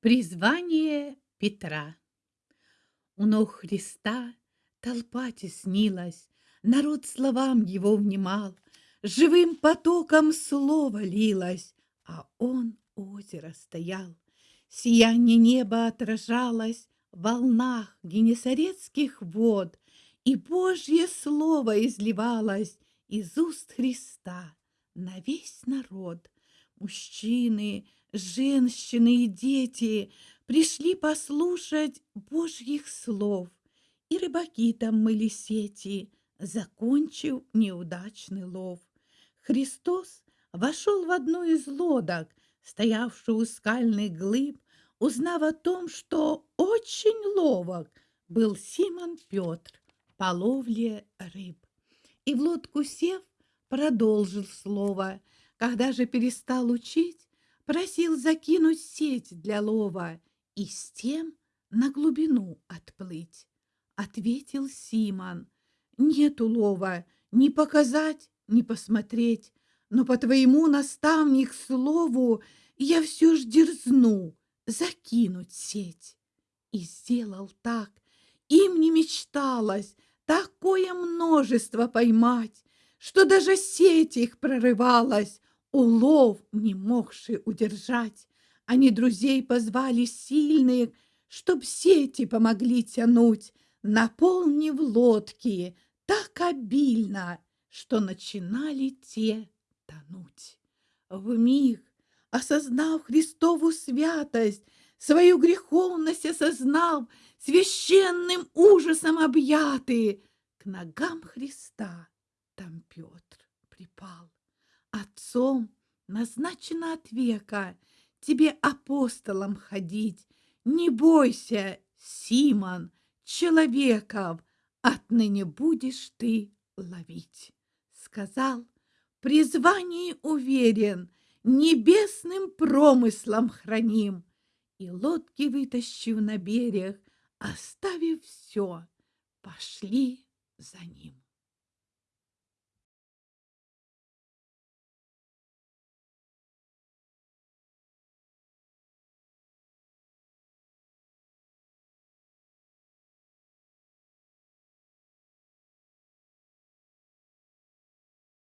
Призвание Петра У ног Христа толпа теснилась, Народ словам его внимал, Живым потоком слово лилось, А он озеро стоял. Сияние неба отражалось В волнах генесарецких вод, И Божье слово изливалось Из уст Христа на весь народ. Мужчины, женщины и дети пришли послушать Божьих слов, и рыбаки там мыли сети, закончив неудачный лов. Христос вошел в одну из лодок, стоявшую у скальных глыб, узнав о том, что очень ловок был Симон Петр по ловле рыб. И в лодку сев, продолжил слово, когда же перестал учить, просил закинуть сеть для лова и с тем на глубину отплыть. Ответил Симон, нет улова ни показать, ни посмотреть, но по твоему наставник слову я все ж дерзну закинуть сеть. И сделал так, им не мечталось такое множество поймать, что даже сеть их прорывалась, улов не могший удержать. Они друзей позвали сильных, чтоб сети помогли тянуть, наполнив лодки так обильно, что начинали те тонуть. В миг, осознав Христову святость, свою греховность осознав, священным ужасом объятый, к ногам Христа там Петр припал. Отцом назначено от века тебе апостолом ходить. Не бойся, Симон, человеков, отныне будешь ты ловить. Сказал, призвании уверен, небесным промыслом храним. И лодки вытащив на берег, оставив все, пошли за ним.